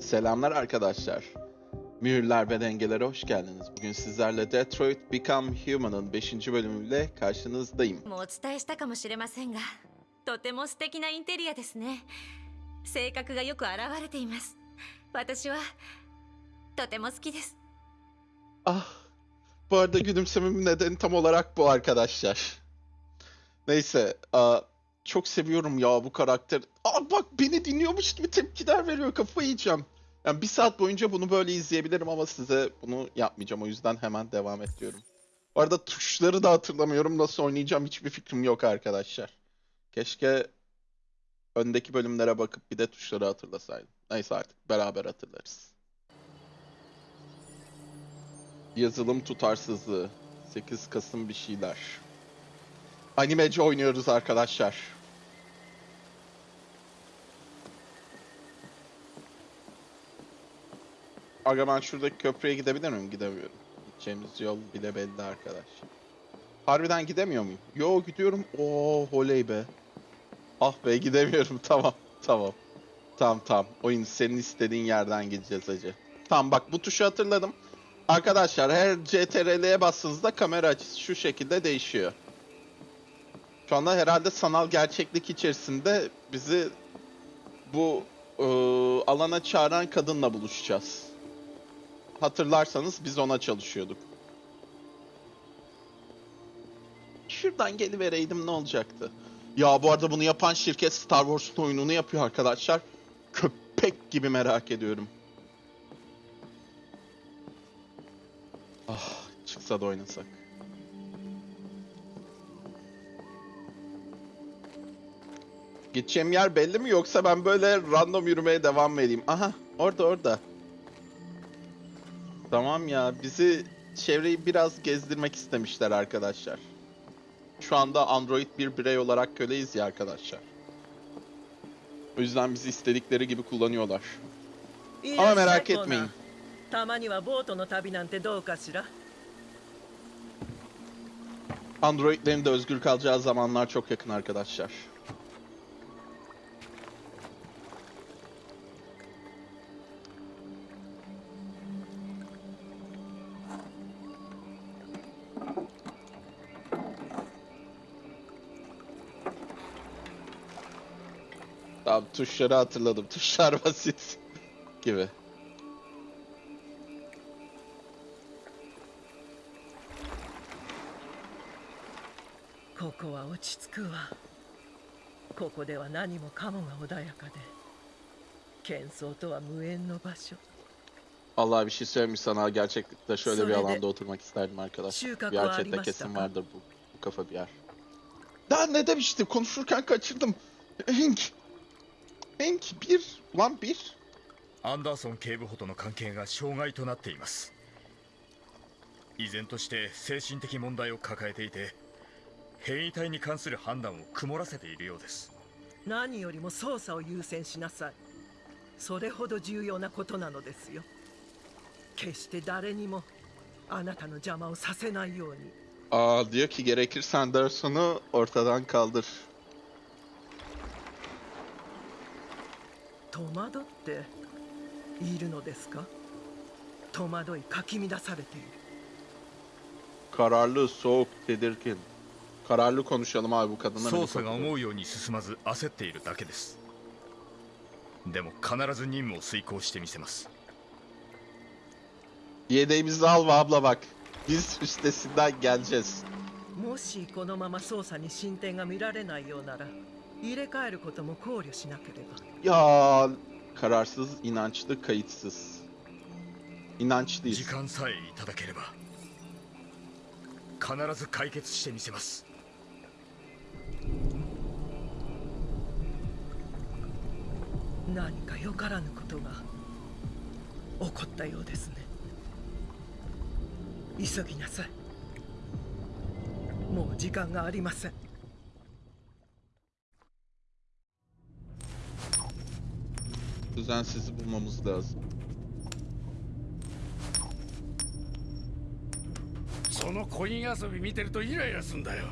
Selamlar arkadaşlar. Mühürler ve dengelere hoş geldiniz. Bugün sizlerle Detroit Become Human'ın 5. bölümüyle karşınızdayım. もうお伝えしたかもしれませんがとても素敵なインテリアですね性格がよく現れています私はとても好きです Ah, bu arada gülümsememin nedeni tam olarak bu arkadaşlar. Neyse, aa, çok seviyorum ya bu karakter. Aa bak beni dinliyormuş gibi tepkiler veriyor, kafayı yiyeceğim. Yani bir saat boyunca bunu böyle izleyebilirim ama size bunu yapmayacağım. O yüzden hemen devam et diyorum. Bu arada tuşları da hatırlamıyorum. Nasıl oynayacağım hiçbir fikrim yok arkadaşlar. Keşke öndeki bölümlere bakıp bir de tuşları hatırlasaydım. Neyse artık beraber hatırlarız. Yazılım tutarsızlığı. 8 Kasım bir şeyler. Animeci oynuyoruz arkadaşlar. Aga ben şuradaki köprüye gidebilir miyim? Gidemiyorum. Gideceğimiz yol bile belli arkadaş. Harbiden gidemiyor muyum? Yo gidiyorum. Oo oley be. Ah be gidemiyorum. Tamam. Tamam. Tamam tamam. Oyun senin istediğin yerden gideceğiz hacı. Tamam bak bu tuşu hatırladım. Arkadaşlar her CTRL'ye bastığınızda kamera açısı şu şekilde değişiyor. Şu anda herhalde sanal gerçeklik içerisinde bizi bu ıı, alana çağıran kadınla buluşacağız. Hatırlarsanız biz ona çalışıyorduk. Şuradan gelivereydim ne olacaktı? Ya bu arada bunu yapan şirket Star Wars'un oyununu yapıyor arkadaşlar. Köpek gibi merak ediyorum. Ah, çıksa da oynasak. Gideceğim yer belli mi yoksa ben böyle random yürümeye devam mı edeyim? Aha, orada orada. Tamam ya, bizi çevreyi biraz gezdirmek istemişler arkadaşlar. Şu anda Android bir birey olarak köleyiz ya arkadaşlar. O yüzden bizi istedikleri gibi kullanıyorlar. Ama merak etmeyin. たまにはボートの旅なんてどうかしら Androidlerin de özgür kalacağı zamanlar çok yakın arkadaşlar. Tuşları hatırladım. Tuşlar basit gibi. Koko wa ochitsuku wa. Koko de wa nani mo kamo ga odayaka de. Kensou to wa muen no basho. Allah bir şey söylemiş sana. Gerçekte şöyle bir alanda oturmak isterdim arkadaş. Bir erkekte kesin vardır bu, bu kafa bir yer. Daha ne demiştim? Konuşurken kaçırdım. Hink. Hank. Hank bir. Ulan bir. アンダーソン警部補との関係が障害となっています依然として精神的問題を抱えていて変異体に関する判断を曇らせているようです何よりも捜査を優先しなさいそれほど重要なことなのですよ決して誰にもあなたの邪魔をさせないように Aa diyor ki gerekirse Anderson'u ortadan kaldır. 戸惑っているのですか戸惑いかき乱されている Kararlı, soğuk, tedirgin. Kararlı konuşalım abi bu kadınla. 捜査が思うように進まず焦っているだけですでも必ず任務を遂行してみせます Yedeğimizi al ve abla bak. Biz üstesinden geleceğiz. もしこのまま捜査に進展が見られないようなら入れ替えることも考慮しなければ。Ya kararsız, inançlı, kayıtsız. İnançlıyız. 時間さえいただければ必ず解決してみせます。何かよからぬことが起こったようですね。急ぎなさい。もう時間がありません Düzensizi bulmamız lazım. そのコイン遊び見てるとイライラすんだよ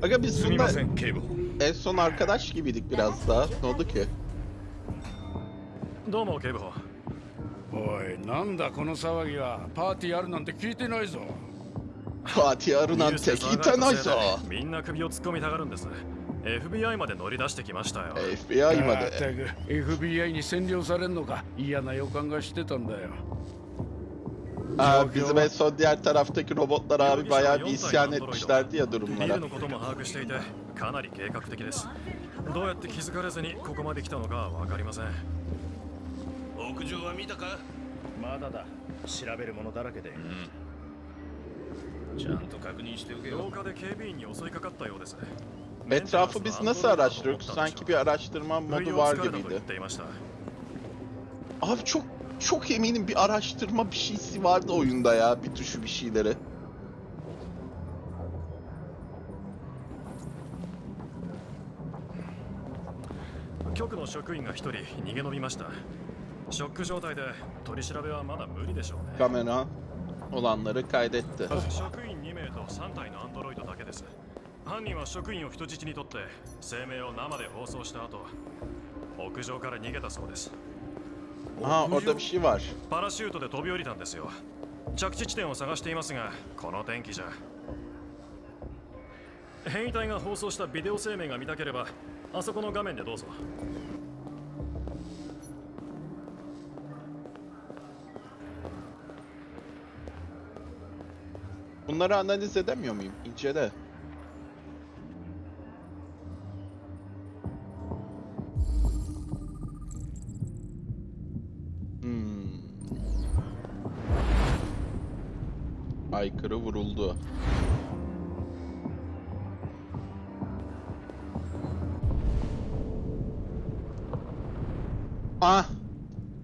Aga biz すみま bunda せん警部補 en son arkadaş gibiydik biraz daha. Ne oldu ki? どうも警部補おいなんだこの騒ぎはパーティーあるなんて聞いてないぞ Fatih Arı なんて聞いてないぞ。みんな首を突っ込みたがるんです FBI まで乗り出してきましたよ。FBI まで。く。FBI に占領されんのか？嫌な予感がしてたんだよ。Aa, bizim en son diğer taraftaki robotlar abi bayağı bir isyan etmişlerdi ya ビ durumlara. ルのことも把握していてかなり計画的です。どうやって気づかれずにここまで来たのかわかりません。屋上は見たか？まだだ。調べるものだらけで、ちゃんと確認しておけ廊よ下で警備員に襲いかかったようです Etrafı biz nasıl araştırıyoruz? Sanki bir araştırma modu var gibiydi. Abi çok çok eminim bir araştırma bir şeysi vardı oyunda ya. Bir tuşu bir şeyleri. Kamera olanları kaydetti. 犯人は職員を人質にとって声明を生で放送した後屋上から逃げたそうです şey var. パラシュートで飛び降りたんですよ着地地点を探していますがこの天気じゃ変異体が放送したビデオ声明が見たければあそこの画面でどうぞ Bunları analiz edemiyor muyum? İncele. Aykırı vuruldu. Ah!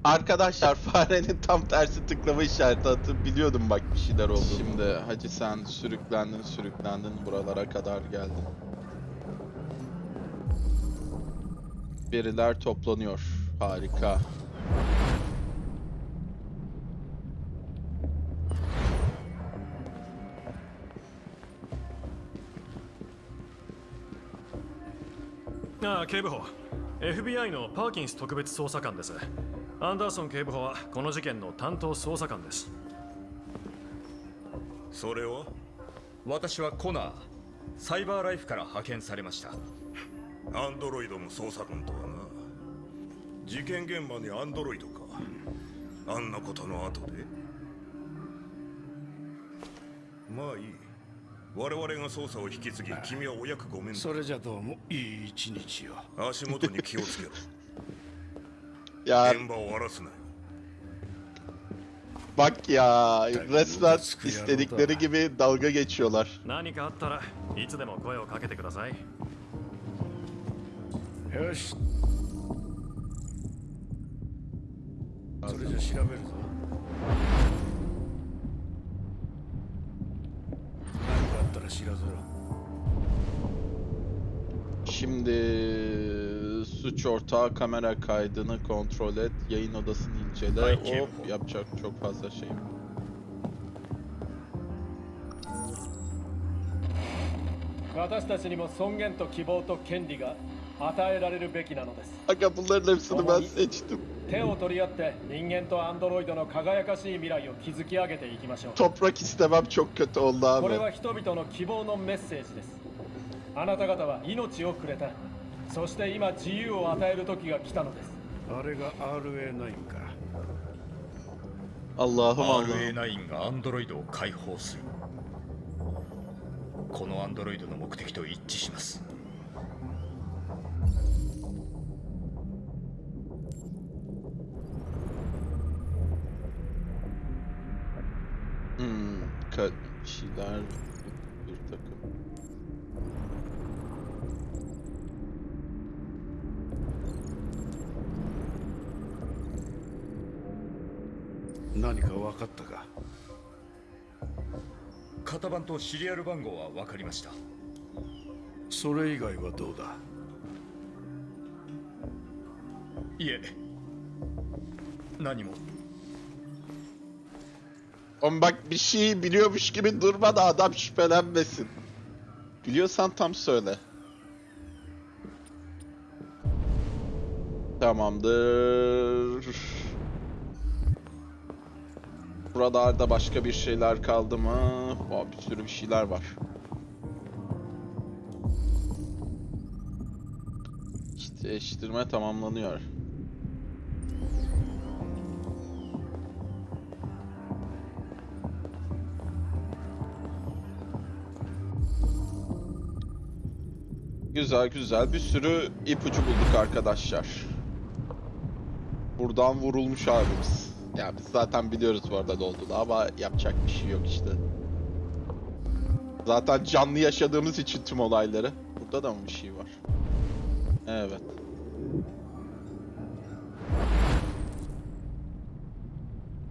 Arkadaşlar farenin tam tersi tıklama işareti atıp biliyordum bak bir şeyler oldu. Şimdi hacı sen sürüklendin sürüklendin buralara kadar geldin. Veriler toplanıyor. Harika. 警部補。FBI のパーキンス特別捜査官です。アンダーソン警部補はこの事件の担当捜査官です。それは私はコナーサイバーライフから派遣されました。アンドロイドの捜査官とはな。事件現場にアンドロイドか。あんなことの後で。まあいい我々が捜査を引き継ぎ君はお役ごめんそれじゃどうも一日よ足元に気をつけろ。い や現場を荒らすなよ。バッキやーいつでも声をかけてください。よし。それじゃ調べるぞ。Şimdi suç ortağı kamera kaydını kontrol et, yayın odasını incele. Ay, Hop kim? yapacak çok fazla şey. 私たちにも尊厳と希望と権利が与えられるべきなのです Aga bunların hepsini ben seçtim. 手を取り合って人間とアンドロイドの輝かしい未来を築き上げていきましょう Toprak istemem çok kötü oldu これ abi. は人々の希望のメッセージです あなた方は命をくれた。そして今自由を与える時が来たのです。あれが RA9 か。Allah'ım Allah'ım. RA9 がアンドロイドを解放する。このアンドロイドの目的と一致します。Hmm, ka- bir şeyler bir 何か分かったか型番とシリアル番号は分かりましたそれ以外はどうだいえ何も Oğlum bak bir şey biliyormuş gibi durma da adam şüphelenmesin. Biliyorsan tam söyle. Tamamdır. Buralarda başka bir şeyler kaldı mı? Aa, bir sürü bir şeyler var. İşte eşitirme tamamlanıyor. Güzel güzel bir sürü ipucu bulduk arkadaşlar. Buradan vurulmuş abimiz. Ya biz zaten biliyoruz bu arada ne ama yapacak bir şey yok işte. Zaten canlı yaşadığımız için tüm olayları. Burada da mı bir şey var? Evet.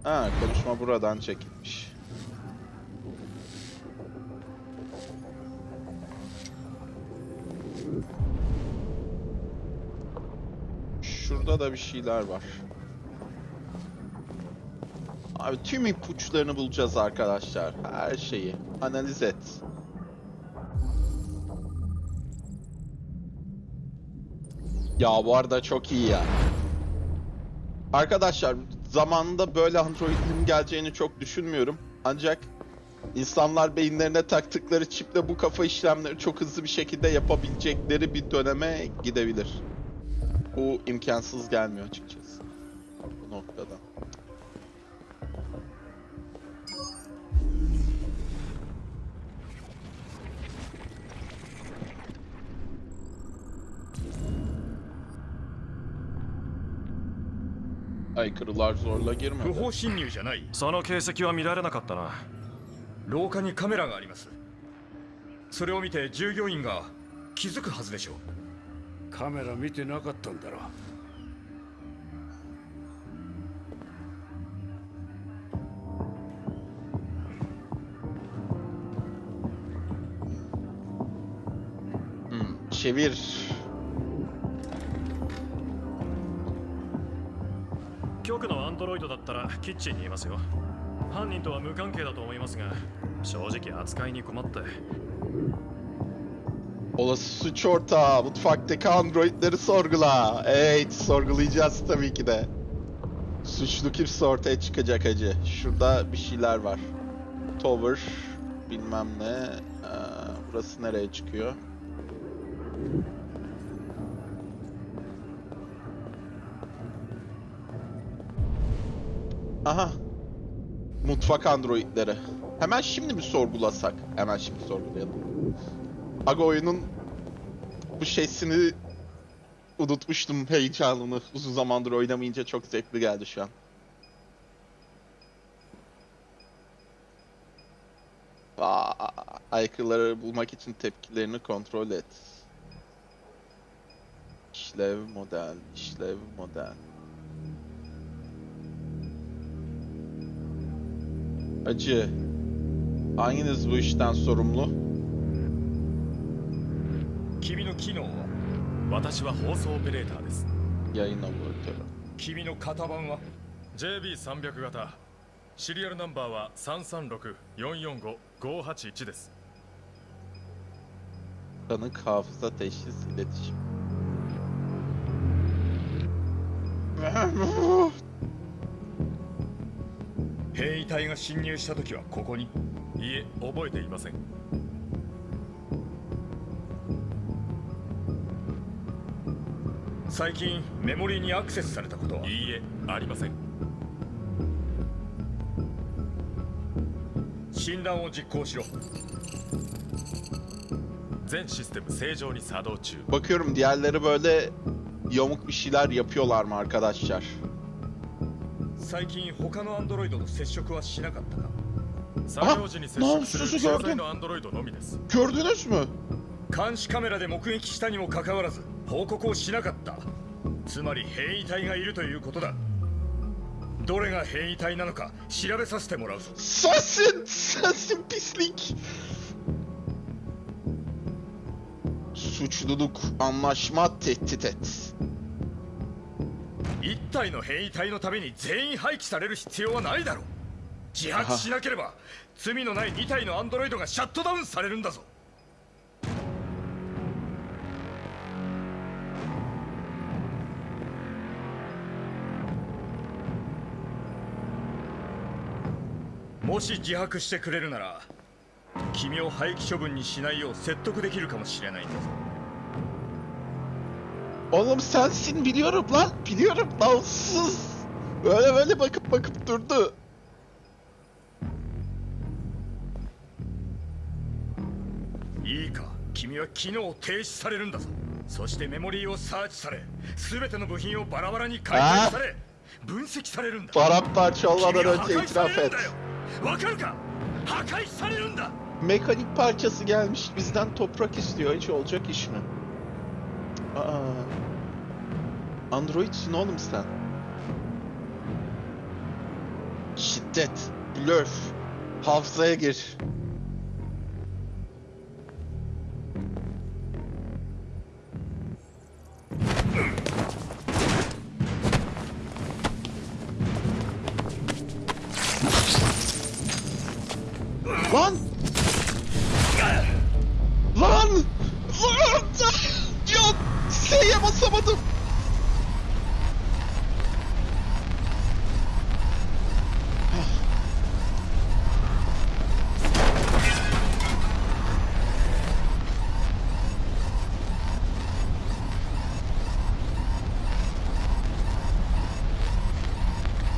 Ha konuşma buradan çekilmiş. Şurada da bir şeyler var. Abi tüm ipuçlarını bulacağız arkadaşlar. Her şeyi. Analiz et. Ya bu arada çok iyi ya. Arkadaşlar zamanında böyle androidlerin geleceğini çok düşünmüyorum. Ancak insanlar beyinlerine taktıkları çiple bu kafa işlemleri çok hızlı bir şekilde yapabilecekleri bir döneme gidebilir. Bu imkansız gelmiyor açıkçası. Bu noktada. Aykırılar zorla 不 girmedi. 法侵入じゃないその形跡は見られなかったな廊下にカメラがありますそれを見て従業員が気づくはずでしょうカメラ見てなかったんだろうん、çevir. 局のアンドロイドだったらキッチンにいますよ犯人とは無関係だと思いますが正直扱いに困って Olası suç ortağı. Mutfaktaki androidleri sorgula. Evet sorgulayacağız tabii ki de. Suçlu kimse ortaya çıkacak acı. Şurada bir şeyler var. Tower. Bilmem ne. Ee, burası nereye çıkıyor? Aha. Mutfak androidleri. Hemen şimdi mi sorgulasak? Hemen şimdi sorgulayalım. Aga oyunun bu şeysini unutmuştum heyecanını. Uzun zamandır oynamayınca çok zevkli geldi şu an. Aa, aykırıları bulmak için tepkilerini kontrol et. İşlev model, işlev model. Acı. Hanginiz bu işten sorumlu? 君の機能は私は放送オペレーターです Yayın operatörü. 君の型番は JB300 型シリアルナンバーは336445581です Tanık hafıza teşhis iletişim. 変異体が侵入した時はここに。いえ覚えていません。最近メモリーにアクセスされたことは？いいえありません。診断を実行しろ。全システム正常に作動中。Bakıyorum diğerleri böyle yamuk bir şeyler yapıyorlar mı arkadaşlar? 最近他のアンドロイドと接触はしなかったか？作業時に接触する gördüm. 載のアンドロイドのみです Gördünüz mü? 監視カメラで目撃したにもかかわらず報告をしなかったつまり変異体がいるということだどれが変異体なのか調べさせてもらうぞ Sensin! Sensin pislik! Suçluluk, anlaşma, tehdit et. 一体の変異体のために全員廃棄される必要はないだろう。自白しなければ罪のない2体のアンドロイドがシャットダウンされるんだぞ。もし自白してくれるなら君を廃棄処分にしないよう説得できるかもしれないんだぞ。Oğlum sensin biliyorum lan. Biliyorum lan sus. Böyle böyle bakıp bakıp durdu. いいか君は機能停止されるんだぞそしてメモリーをサーチされ全ての部品をバラバラに解体され分析されるんだ Paramparça 君 olmadan は破 önce 壊さ itiraf れるん et. だよわかるか破壊されるんだ Mekanik parçası gelmiş bizden toprak istiyor. Hiç olacak iş mi? Aa. Androidsin oğlum sen. Şiddet, blöf, hafızaya gir. Lan! Basamadım.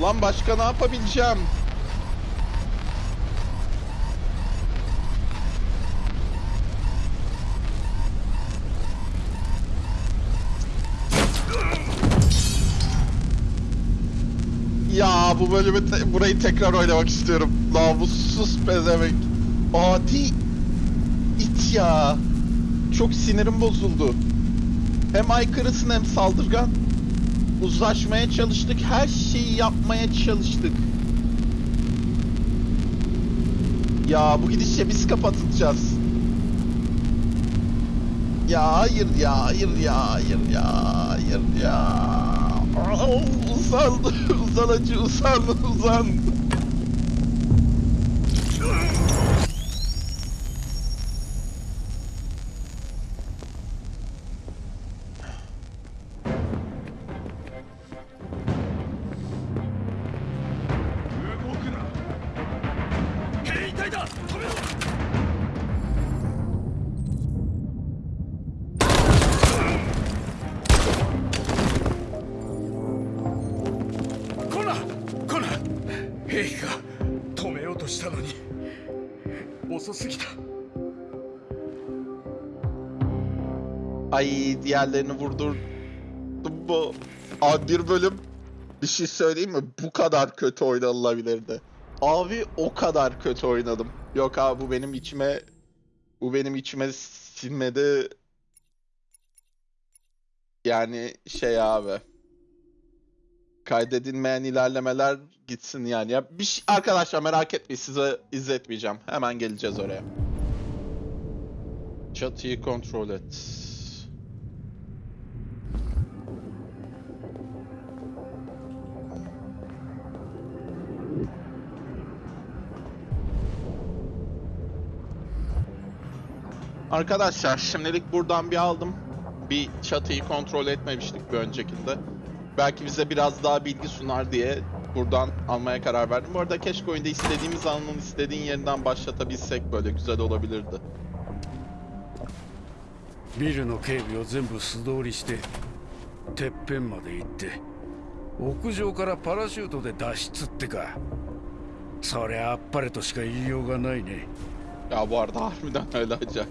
Lan başka ne yapabileceğim? Bu bölümü te- burayı tekrar oynamak istiyorum. Namussuz pezevenk. Adi it ya. Çok sinirim bozuldu. Hem aykırısın hem saldırgan. Uzlaşmaya çalıştık. Her şeyi yapmaya çalıştık. Ya bu gidişle biz kapatılacağız. Ya hayır ya hayır ya hayır ya hayır ya. Aa, Uzan uzan acı uzan uzan. 兵器が止めようとしたのに遅すぎた Ay diğerlerini vurdurdum bu. Abi bir bölüm bir şey söyleyeyim mi? Bu kadar kötü oynanılabilirdi. Abi o kadar kötü oynadım. Yok abi bu benim içime bu benim içime sinmedi. Yani şey abi. Kaydedilmeyen ilerlemeler gitsin yani. Ya bir şey, arkadaşlar merak etmeyin size izletmeyeceğim. Hemen geleceğiz oraya. Çatıyı kontrol et. Arkadaşlar şimdilik buradan bir aldım. Bir çatıyı kontrol etmemiştik bir öncekinde Belki bize biraz daha bilgi sunar diye buradan almaya karar verdim. Bu arada keşke oyunda istediğimiz anın istediğin yerinden başlatabilsek böyle güzel olabilirdi. ビルの警備を全部素通りしててっぺんまで行って屋上からパラシュートで脱出ってかそりゃあっぱれとしか言いようがないね Ya bu arada harbiden öyle olacaktı.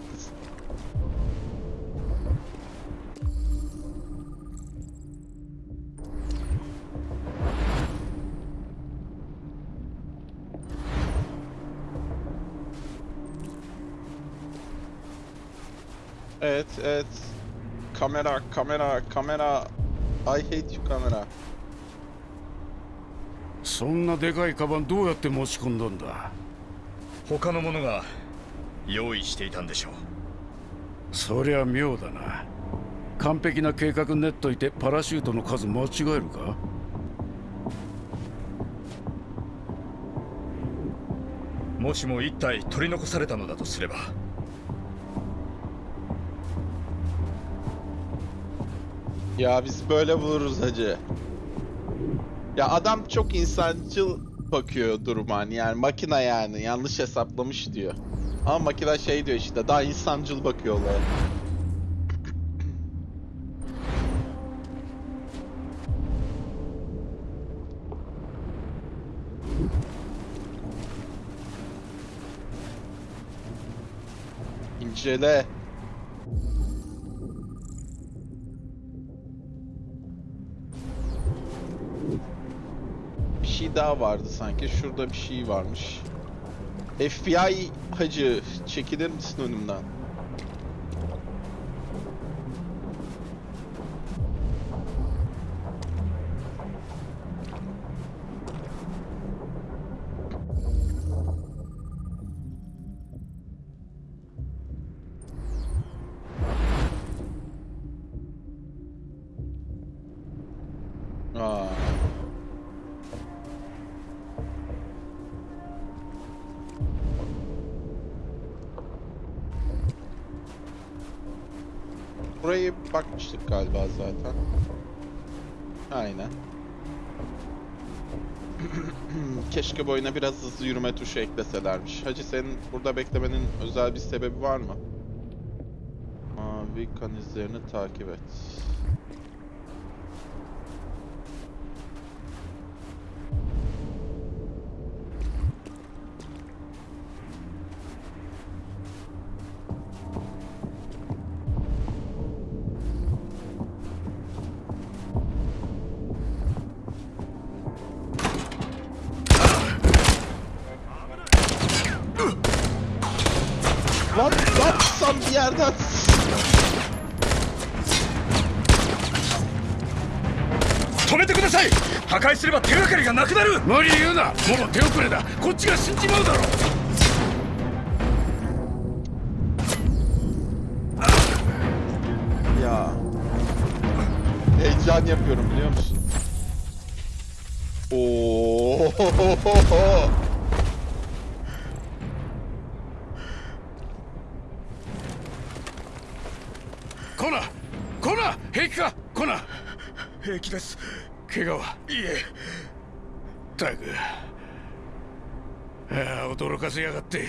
Evet, evet. Kamera, kamera, kamera. I hate you kamera. そんなでかいカバンどうやって持ち込んだんだ？他の者が用意していたんでしょうそりゃ妙だな完璧な計画練っといてパラシュートの数間違えるか？もしも一体取り残されたのだとすれば Ya biz böyle vururuz hacı. Ya adam çok insancıl bakıyor duruma hani yani makine yani yanlış hesaplamış diyor. Ama makine şey diyor işte daha insancıl bakıyor olaya. İncele. Daha vardı sanki. Şurada bir şey varmış. FBI hacı çekilir misin önümden? Aa. Burayı bakmıştık galiba zaten. Aynen. Keşke bu biraz hızlı yürüme tuşu ekleselermiş. Hacı senin burada beklemenin özel bir sebebi var mı? Mavi kan izlerini takip et. What? 驚かせやがって。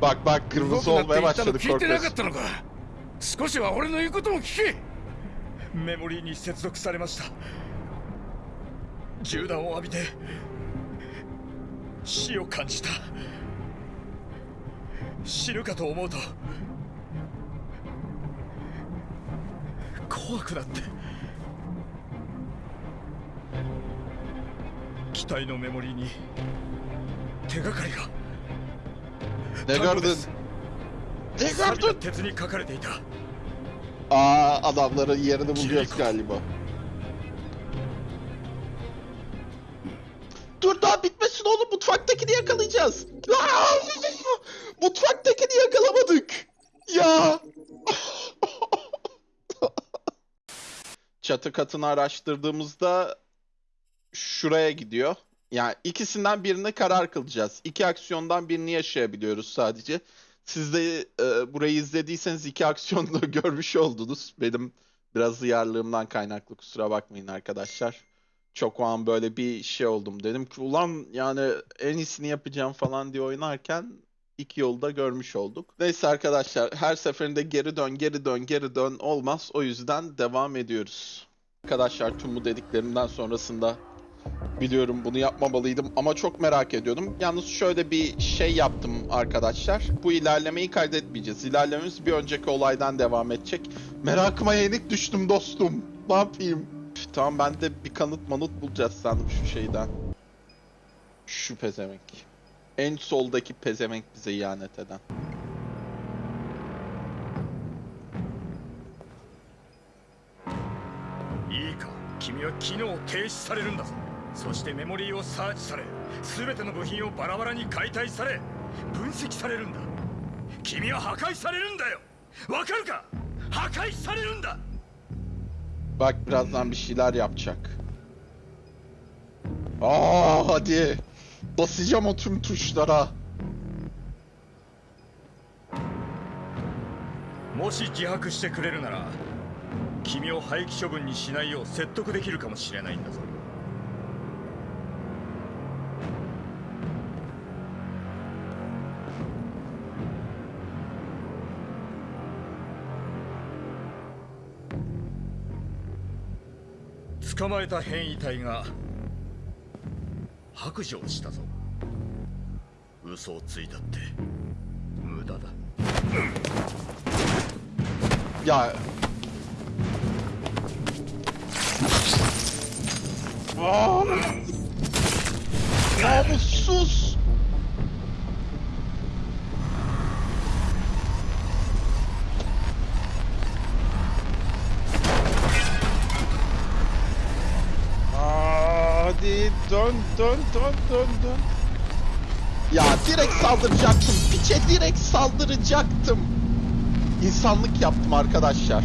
Bak bak 動 kırmızı くなって olmaya 言ったの başladı 聞いてなか.ったのか。少しは俺の言うことも聞け。メモリーに接続されました。銃弾を浴びて死を感じた。死ぬかと思うと怖くなって。機体のメモリーに 手がかりが Ne 単語で gördün? す Ne 錆びた gördün? 鉄に書かれていた Aa adamların yerini buluyoruz galiba. Dur daha bitmesin oğlum mutfaktakini yakalayacağız. Aa! Mutfaktakini yakalamadık. Ya. Çatı katını araştırdığımızda şuraya gidiyor. Yani ikisinden birini karar kılacağız. İki aksiyondan birini yaşayabiliyoruz sadece. Siz de e, burayı izlediyseniz iki aksiyonu da görmüş oldunuz. Benim biraz hıyarlığımdan kaynaklı kusura bakmayın arkadaşlar. Çok o an böyle bir şey oldum. Dedim ki ulan yani en iyisini yapacağım falan diye oynarken iki yolu da görmüş olduk. Neyse arkadaşlar her seferinde geri dön geri dön geri dön olmaz. O yüzden devam ediyoruz. Arkadaşlar tüm bu dediklerimden sonrasında Biliyorum bunu yapmamalıydım ama çok merak ediyordum. Yalnız şöyle bir şey yaptım arkadaşlar. Bu ilerlemeyi kaydetmeyeceğiz. İlerlememiz bir önceki olaydan devam edecek. Merakıma yenik düştüm dostum. Ne yapayım? Üf, Tamam ben de bir kanıt manıt bulacağız sandım şu şeyden. Şu pezevenk. En soldaki pezevenk bize ihanet eden. いいか君は機能を停止されるんだぞ そしてメモリーをサーチされ全ての部品をバラバラに解体され分析されるんだ君は破壊されるんだよわかるか？破壊されるんだ Bak birazdan bir şeyler yapacak. Aa hadi. Basacağım o tüm tuşlara. もし自白してくれるなら君を廃棄処分にしないよう説得できるかもしれないんだぞ捕まえた変異体が白状したぞ嘘をついたって無駄だ Ya. Aa! Namussuz. Aa, dön dön dön dön dön. Ya direkt saldıracaktım. Piçe direkt saldıracaktım. İnsanlık yaptım arkadaşlar.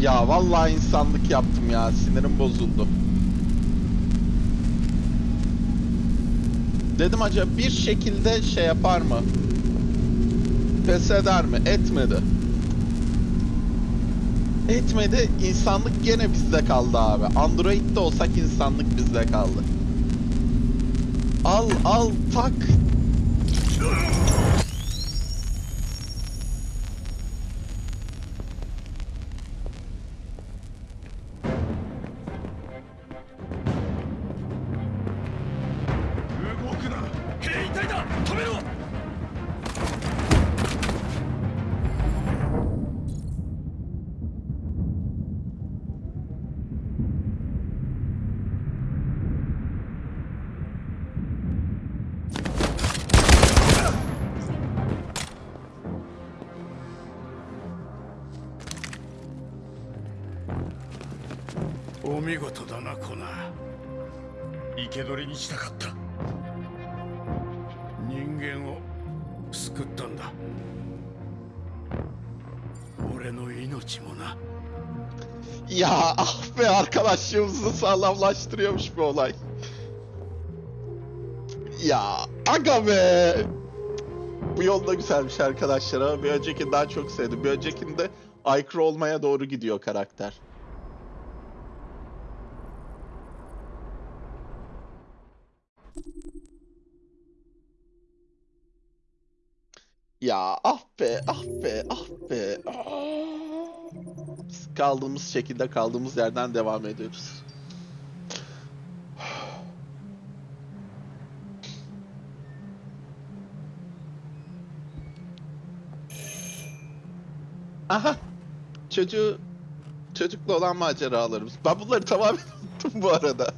Ya vallahi insanlık yaptım ya. Sinirim bozuldu. Dedim acaba bir şekilde şey yapar mı? Pes eder mi? Etmedi. Etmedi. İnsanlık gene bizde kaldı abi. Android'de olsak insanlık bizde kaldı. Al al tak. Sağlamlaştırıyormuş bu olay. Ya aga be. Bu yol da güzelmiş arkadaşlar ama bir öncekini daha çok sevdim. Bir öncekinde aykırı olmaya doğru gidiyor karakter. Ya ah be ah be ah be. Ah. Biz kaldığımız şekilde kaldığımız yerden devam ediyoruz. Çocuğu çocukla olan maceralarımız. Ben bunları tamamen unuttum bu arada.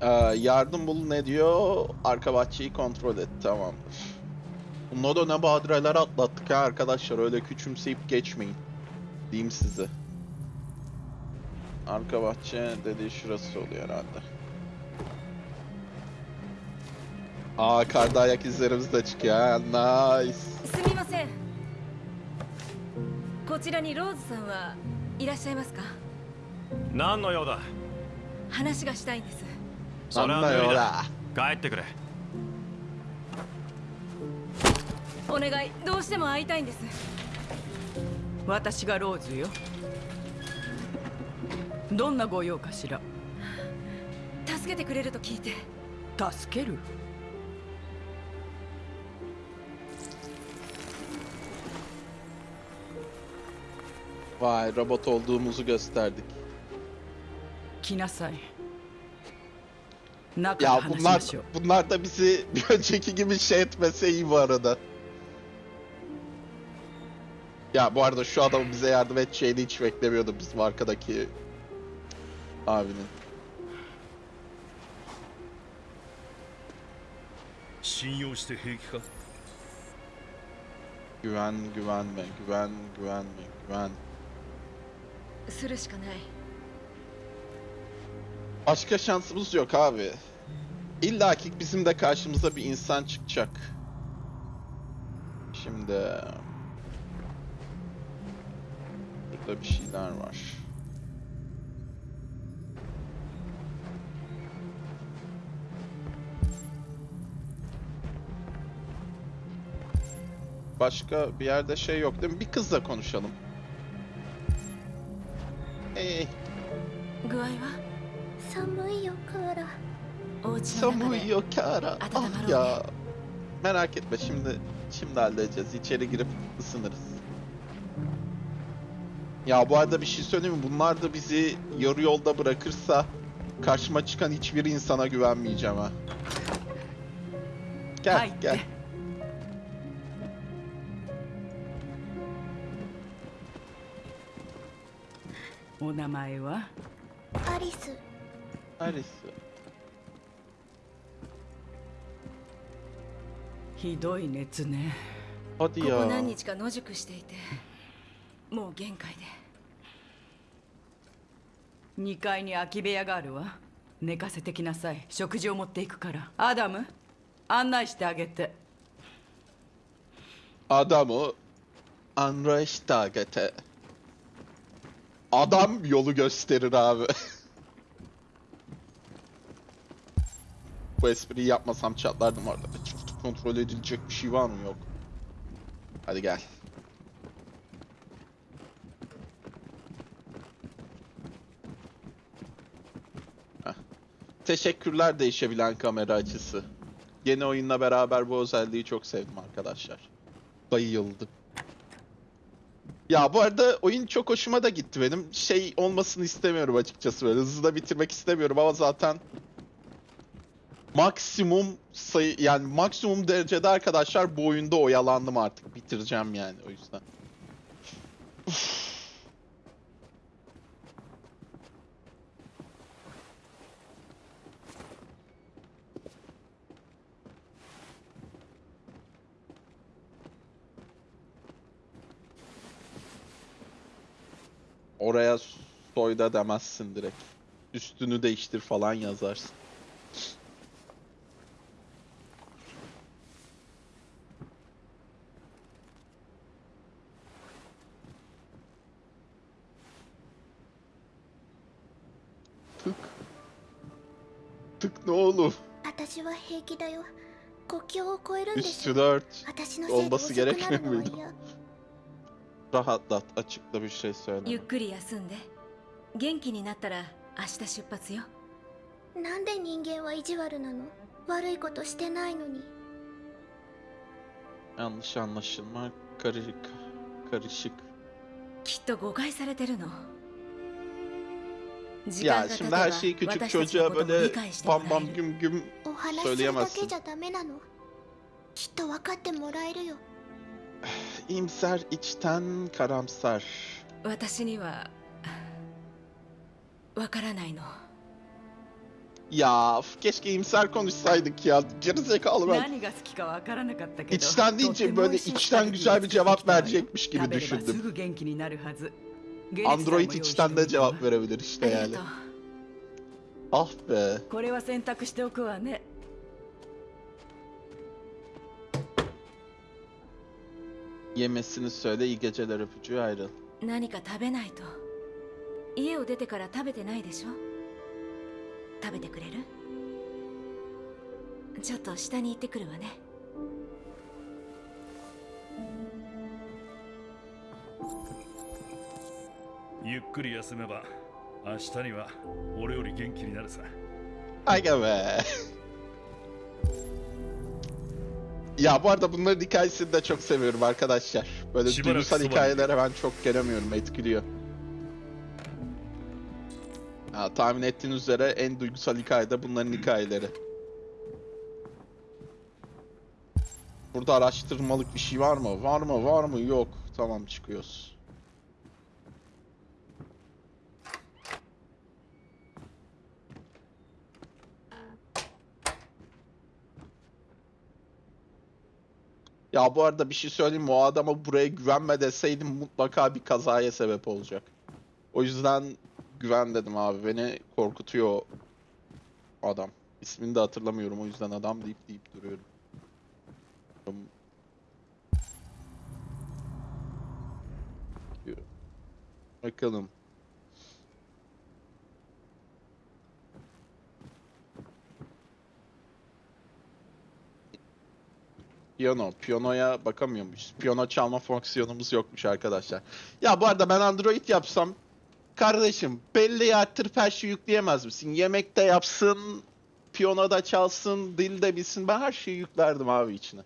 Ee, yardım bul ne diyor? Arka bahçeyi kontrol et. Tamamdır. Bunda da ne badireler atlattık ha arkadaşlar. Öyle küçümseyip geçmeyin. Diyeyim size. Arka bahçe dediği şurası oluyor herhalde. Aa karda ayak izlerimiz de çıkıyor ha. Nice. すみませんこちらにローズさんはいらっしゃいますか何の用だ話がしたいんですそれは無理だら。帰ってくれお願いどうしても会いたいんです私がローズよどんなご用かしら助けてくれると聞いて助ける Vay robot olduğumuzu gösterdik. 来なさい中で Ya 話し bunlar ましょう bunlar da bizi bir önceki gibi şey etmese iyi bu arada. Ya bu arada şu adamın bize yardım edeceğini hiç beklemiyordum bizim arkadaki abinin. Güven, güvenme, güven, güvenme, güven. Başka şansımız yok abi. İlla ki bizim de karşımıza bir insan çıkacak. Şimdi... Burada bir şeyler var. Başka bir yerde şey yok değil mi? Bir kızla konuşalım. Hey. Samuyo Kara. Ah ya. Merak etme şimdi şimdi halledeceğiz. İçeri girip ısınırız. Ya bu arada bir şey söyleyeyim mi? Bunlar da bizi yarı yolda bırakırsa karşıma çıkan hiçbir insana güvenmeyeceğim ha. Gel gel. お名前は？アリス。Aris. ひどい熱ね。ここ.何日か野宿していてもう限界で。2階に空き部屋があるわ。寝かせてきなさい。食事を持っていくから。アダム案内してあげて。Adamı Anrechtagete. Adam yolu gösterir abi. Bu espriyi yapmasam çatlardım orada. Kontrol edilecek bir şey var mı? Yok. Hadi gel. Teşekkürler değişebilen kamera açısı. Yeni oyunla beraber bu özelliği çok sevdim arkadaşlar. Bayıldım. Ya bu arada oyun çok hoşuma da gitti benim. Şey olmasını istemiyorum açıkçası böyle hızlı da bitirmek istemiyorum ama zaten maksimum sayı yani maksimum derecede arkadaşlar bu oyunda oyalandım artık. Bitireceğim yani o yüzden. Oraya soyda demezsin direkt. Üstünü değiştir falan yazarsın. Tık. Tık ne oğlum? 私は平気だよ国境を越えるんでし Üstü ょ 4. 私のせいで olması 遅くなる gerekmiyor のは muydu? 嫌 Rahatlat. Açıkla bir şey söyle. ゆっくり休んで元気になったら明日出発よなんで人間は意地悪なの悪いことしてないのに Yanlış anlaşılma. Karışık. Karışık. きっと誤解されてるの時 Ya 間が経て şimdi ば her şeyi küçük ちの çocuğa ことも böyle 理解しても bam らえ bam る güm güm お話しするだ söyleyemezsin. けじゃダメなのきっと分かってもらえるよ İyimser içten karamsar. 私にはわからないの Ya f- keşke iyimser konuşsaydık ya. Gerizekalı ben. 何が好きかわからなかったけど İçten とっ deyince ても böyle 美味しい içten スパゲティ güzel bir cevap 作ってきたわよ verecekmiş gibi 食べればす düşündüm. ぐ元気になるはずゲネツさんも Android 用意して içten お de いたわ cevap verebilir işte あり yani. がとう Ah be. これは選択しておくわね Yemesini söyle iyi geceler öpücüğü ayrıl. 何か食べないと家を出てから食べてないでしょ食べてくれるちょっと下に行ってくるわねゆっくり休めば明日には俺より元気になるさ Aga be. Ya bu arada bunların hikayesini de çok seviyorum arkadaşlar. Böyle Şımarık duygusal sıvı. hikayelere ben çok gelemiyorum, etkiliyor. Ha, tahmin ettiğiniz üzere en duygusal hikaye de bunların hikayeleri. Burada araştırmalık bir şey var mı? Var mı? Var mı? Yok. Tamam çıkıyoruz. Ya bu arada bir şey söyleyeyim mi? O adama buraya güvenme deseydim mutlaka bir kazaya sebep olacak. O yüzden güven dedim abi. Beni korkutuyor adam. İsmini de hatırlamıyorum o yüzden adam deyip deyip duruyorum. Bakalım. Piyano. Piyanoya bakamıyormuş. Piyano çalma fonksiyonumuz yokmuş arkadaşlar. Ya bu arada ben Android yapsam Kardeşim belleği arttırıp her şeyi yükleyemez misin? Yemek de yapsın, piyano da çalsın, dil de bilsin. Ben her şeyi yüklerdim abi içine.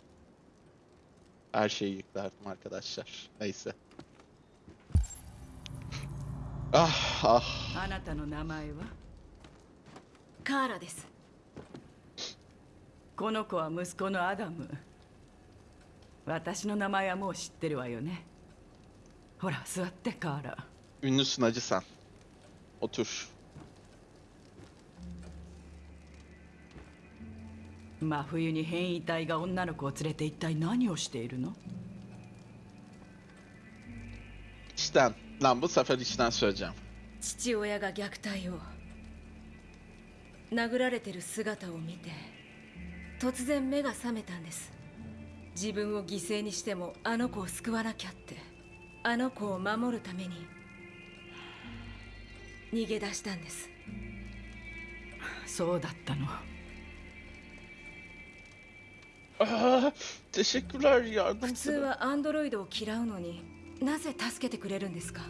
Her şeyi yüklerdim arkadaşlar. Neyse. Ah ah. あなたの名前はカーラですこの子は息子のアダム 私の名前はもう知ってるわよねほら座ってカーラ Ünlüsün acı sen. Otur. 真冬に変異体が女の子を連れて一体何をしているの？İçten. Lan bu sefer içten söyleyeceğim. 父親が虐待を殴られてる姿を見て突然目が覚めたんです自分を犠牲にしてもあの子を救わなきゃって。あの子を守るために。逃げ出したんです。そうだったの。Aa, teşekkürler 普 yardım 通はアンドロイドを嫌うのになぜ助けてくれるんですか？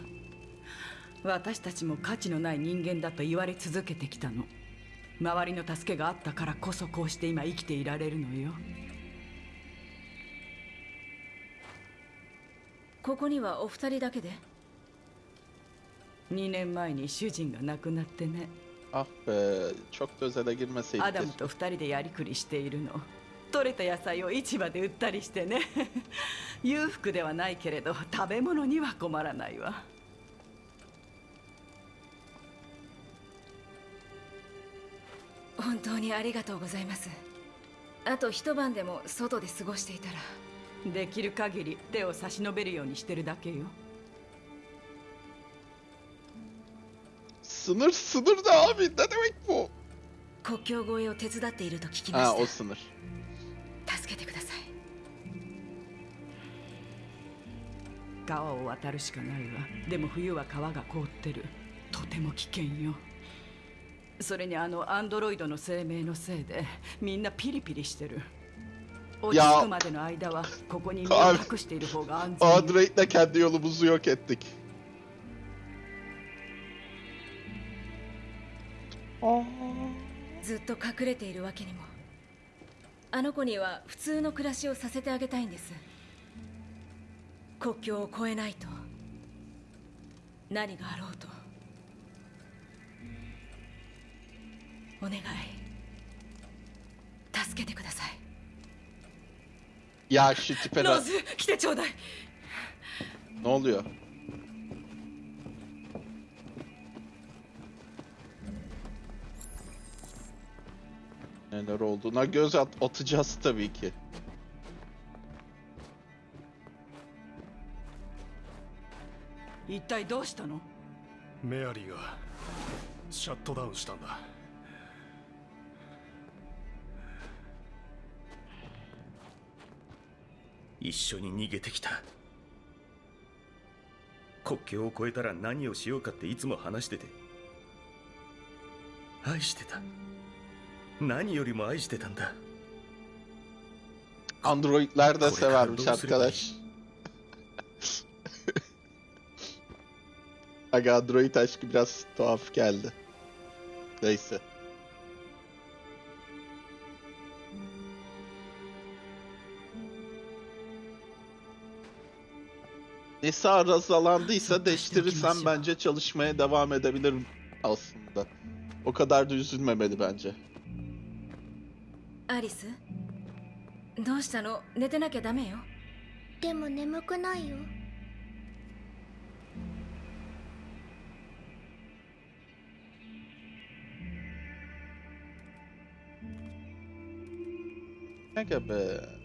私たちも価値のない人間だと言われ続けてきたの。周りの助けがあったからこそこうして今生きていられるのよここにはお二人だけで？2年前に主人が亡くなってね。Ah be, çok da özele ア girmeseydik. ダムと2人でやりくりしているの。取れた野菜を市場で売ったりしてね。裕福ではないけれど食べ物には困らないわ。本当にありがとうございます。あと一晩でも外で過ごしていたらできる限り手を差し伸べるようにしてるだけよ。Sınır sınır da abi ne demek bu? 国境越えを手伝っていると聞きまし o sınır. た助けてください。川を渡るしかないわ。でも冬は川が凍ってる。とても危険よ。それにあのアンドロイドの生命のせいでみんなピリピリしてる落ち着くまでの間はここに身を隠している方が安全よ Android'le kendi yolumuzu yok ettik. ずっと隠れているわけにも。あの子には普通の暮らしをさせてあげたいんです。国境を越えないと。何があろうと。お願いYa şu tipe ロー bak. ズ来てちょうだい Ne oluyor? Neler olduğuna göz at atacağız tabii ki. 一体どうしたのメアリーがシャットダウンしたんだ 一緒に逃げてきた国境を越えたら何をしようかっていつも話してて愛してた何よりも愛してたんだ Kore severmiş arkadaş. Aga Android aşkı biraz tuhaf geldi. Neyse. Nesi arızalandıysa değiştirirsem bence çalışmaya devam edebilirim aslında. O kadar da üzülmemeli bence. アリスどうしたの寝てなきゃダメよでも眠くないよ Aga be.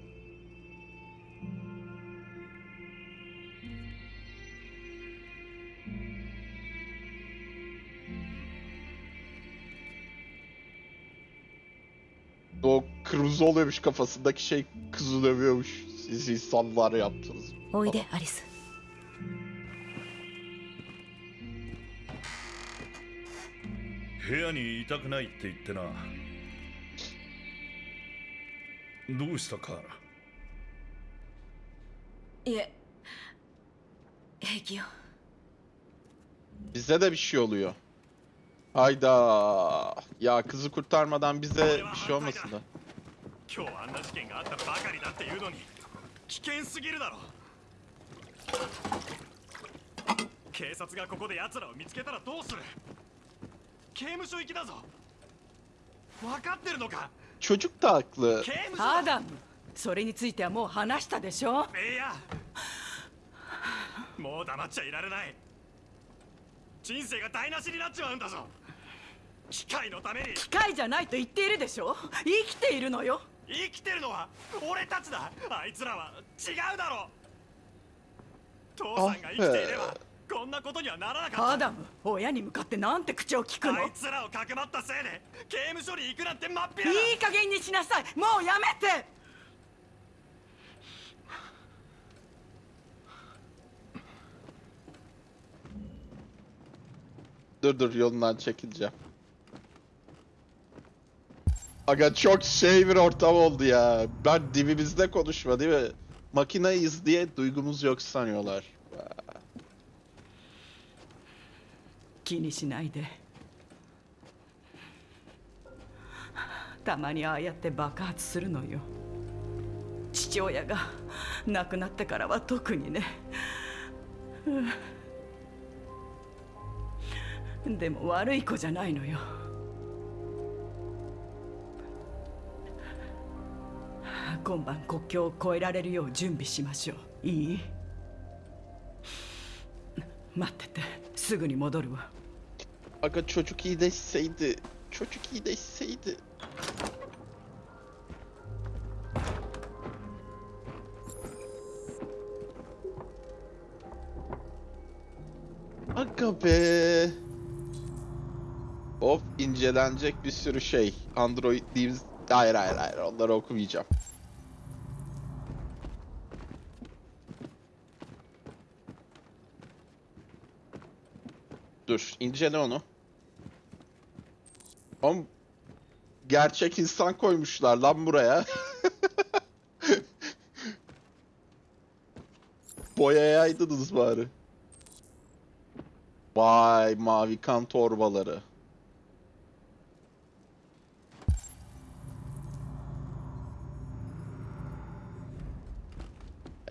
O kırmızı oluyormuş kafasındaki şey kızı dövüyormuş. Siz insanlar yaptınız. おいでアリス部屋にいたくないって言ってなどうしたカーラいえ平気よ Bize de bir şey oluyor. Hayda. Ya kızı kurtarmadan bize bir şey olmasın da. 今日あんな事件があったばかりだっていうのに危険すぎるだろ警察がここで奴らを見つけたらどうする刑務所行きだぞ分かってるのか Çocuk da haklı. 刑務所アダムそれについてはもう話したでしょいやもう黙っちゃいられない人生が台無しになっちまうんだぞ機械のために。機械じゃないと言っているでしょ？生きているのよ。生きてるのは俺たちだ。あいつらは違うだろ父さんが生きていればこんなことにはならなかった。アダム親に向かってなんて口を聞くの。あいつらをかくまったせいで刑務所に行くなんて真っ平だいい加減にしなさい。もうやめて。Dur dur yolundan çekileceğim. Aga çok şey bir ortam oldu ya. Ben dibimizde konuşma değil mi? Makinayız diye duygumuz yok sanıyorlar. 気にしないでたまにああやって爆発するのよ父親が亡くなってからは特にねうんでも悪い子じゃないのよ 今晩国境を越えられるよう準備しましょういい待っててすぐに戻るわ Aga çocuk iyileşseydi. Çocuk iyileşseydi. Aga be. Of incelenecek bir sürü şey. Android diyeyim. Hayır hayır hayır onları okumayacağım. Dur incele onu. Oğlum gerçek insan koymuşlar lan buraya. Boyayaydınız bari. Vay mavi kan torbaları.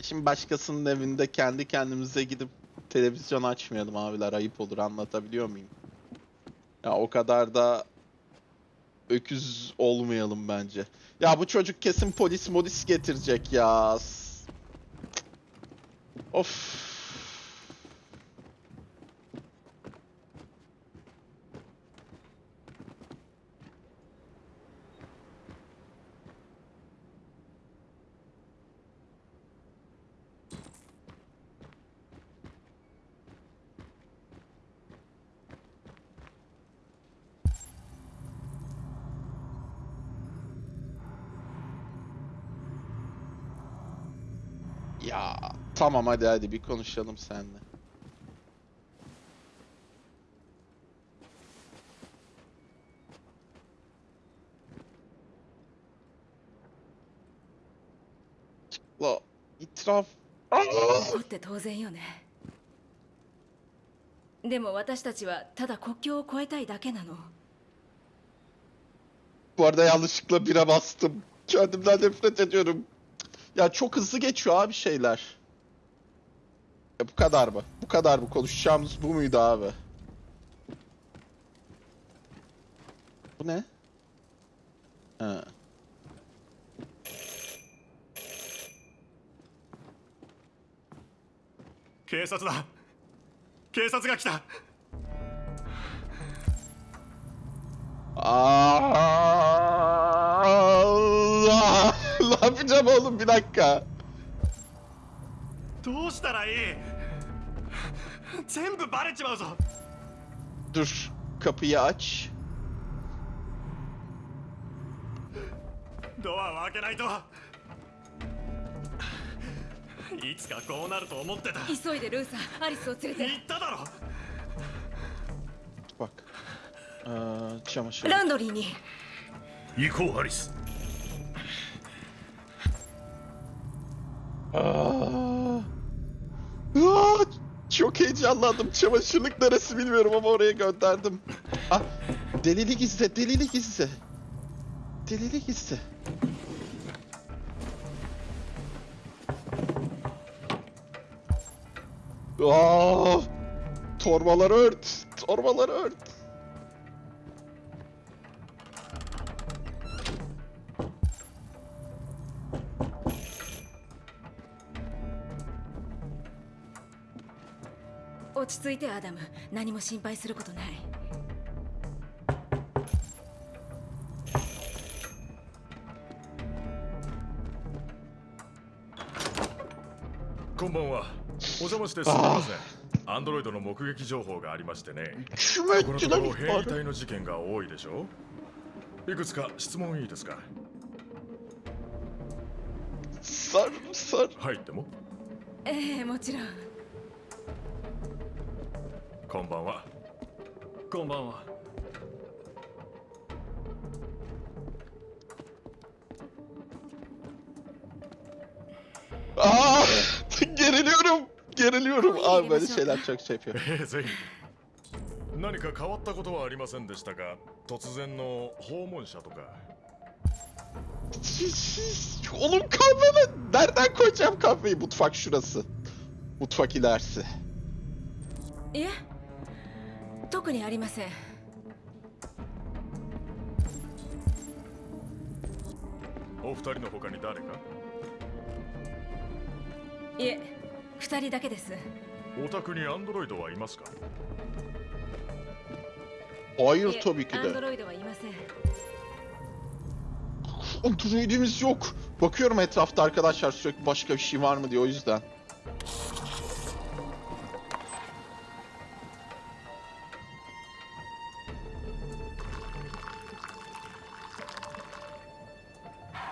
Şimdi başkasının evinde kendi kendimize gidip televizyon açmayalım abiler ayıp olur anlatabiliyor muyum? Ya o kadar da öküz olmayalım bence. Ya bu çocuk kesin polis modis getirecek ya. Of. Ya tamam hadi hadi bir konuşalım seninle. La itiraf. そうって当然よねでも私たちはただ国境を越えたいだけなの Bu arada yanlışlıkla bire bastım. Kendimden nefret ediyorum. Ya çok hızlı geçiyor abi şeyler. Ya bu kadar mı? Bu kadar mı? Konuşacağımız bu muydu abi? Bu ne? Ha.「警察だ警察が来た Allah! ne yapacağım oğlum bir dakika. どうしたらいい 全部バレちまうぞ.ドアを開けないと。いつかこうなると思ってた。急いでルーサーアリスを連れて。言っただろ.ランドリーに行こうハリス! Çok heyecanlandım. Çamaşırlık neresi bilmiyorum ama oraya gönderdim. Ah, delilik izle, delilik izle. Delilik izle. Aa, torbaları ört, torbaları ört. ち着いてアダム。何も心配することない。こんばんは。お邪魔してすみません。アンドロイドの目撃情報がありましてね。このところ変異体の事件が多いでしょ？いくつか質問いいですか？Sar, sar. 入っても？ええもちろんこんばんはこんばんは Aa, geriliyorum. Geriliyorum. Abi böyle şeyler çok şey yapıyor. ええぜひ何か変わったことはありませんでしたか突然の訪問者とか Oğlum kahvemi nereden koyacağım kahveyi? Mutfak şurası. Mutfak ilerisi. いえ 特にありませんお二人の他に誰かいえ二人だけですお宅にアンドロイドはいますか Hayır いえ tabii ki アンド.ロイドはいません Androidimiz yok. Bakıyorum etrafta arkadaşlar sürekli başka bir şey var mı diye o yüzden.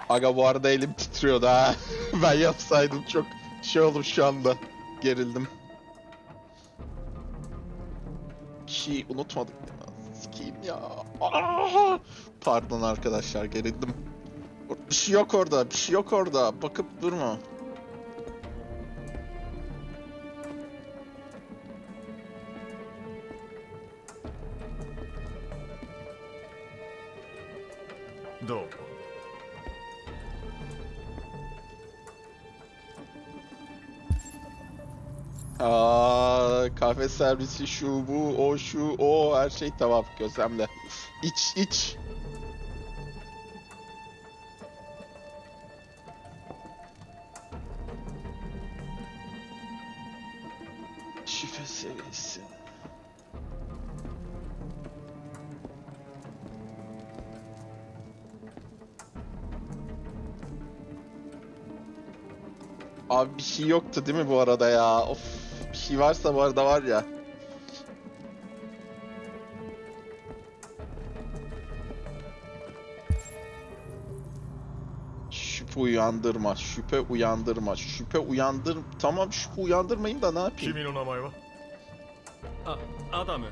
Aga bu arada elim titriyordu ha. ben yapsaydım çok şey oldum şu anda. Gerildim. Bir şey unutmadık mi? Sikeyim ya. Aa! Pardon arkadaşlar gerildim. Bir şey yok orada, bir şey yok orada. Bakıp durma. Servisi şu bu o şu o her şey tamam gözlemle. İç iç. Şifre seviyesi. Abi bir şey yoktu değil mi bu arada ya? Of şey varsa bu arada var ya. Şüphe uyandırma, şüphe uyandırma, şüphe uyandır... Tamam şüphe uyandırmayın da ne yapayım? 君の名前はあアダム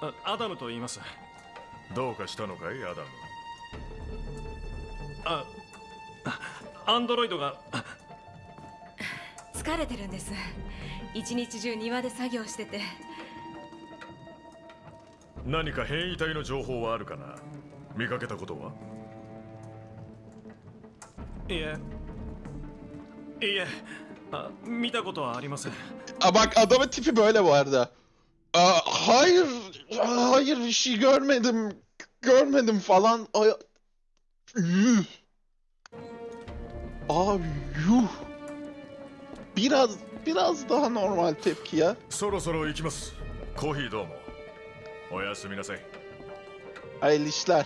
あアダムと言いますどうかしたのかいアダムあアンドロイドがあ疲れてるんです 一日中庭で作業してて何か変異体の情報はあるかな見かけたことはいえいえあ見たことはありません bak adamın tipi böyle bu arada. Aa, hayır, hayır bir şey görmedim, görmedim falan. Ay, yuh. Abi yuh. Biraz, biraz daha normal tepki ya. そろそろ行きます。コーヒーどうも。おやすみなさい。Hayırlı işler.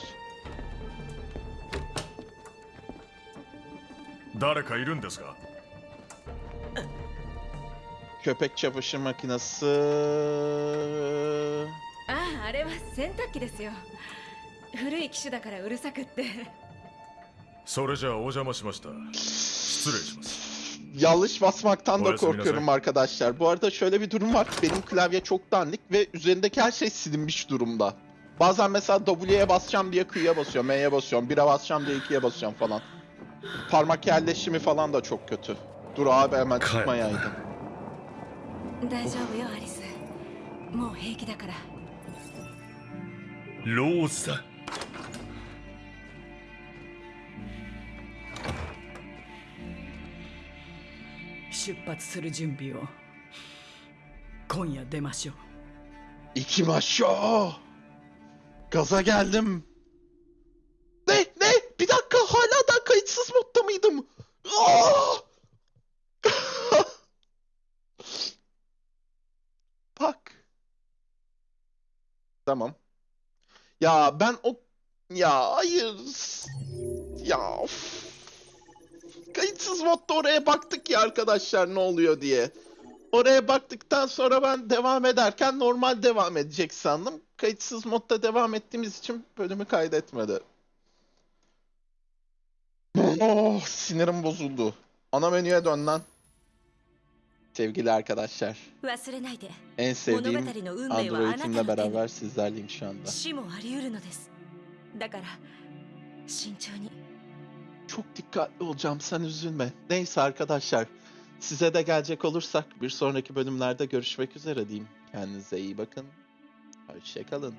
誰かいるんですか？Köpek çamaşır makinesi. あああれは洗濯機ですよ。古い機種だからうるさくって。それじゃあお邪魔しました。失礼します yanlış basmaktan da korkuyorum arkadaşlar. Bu arada şöyle bir durum var. Benim klavye çok dandik ve üzerindeki her şey silinmiş durumda. Bazen mesela W'ye basacağım diye Q'ya basıyorum, M'ye basıyorum, 1'e basacağım diye 2'ye basıyorum falan. Parmak yerleşimi falan da çok kötü. Dur abi hemen çıkma yaydım. Daijoubu Alice. Mou heiki dakara. 出発する準備を今夜出ましょう İki maşa. Gaza geldim. Ne ne? Bir dakika hala da kayıtsız modda mıydım? Aa! Bak. Tamam. Ya ben o ya hayır. Ya of. Kayıtsız modda oraya baktık ya arkadaşlar ne oluyor diye. Oraya baktıktan sonra ben devam ederken normal devam edecek sandım. Kayıtsız modda devam ettiğimiz için bölümü kaydetmedi. Oh, sinirim bozuldu. Ana menüye dön lan. Sevgili arkadaşlar. 忘れないで En sevdiğim 物語の運命はあなたの Android'imle 手に beraber sizlerleyim şu anda. 死もあり得るのですだから慎重に çok dikkatli olacağım sen üzülme. Neyse arkadaşlar. Size de gelecek olursak bir sonraki bölümlerde görüşmek üzere diyeyim. Kendinize iyi bakın. Hoşçakalın.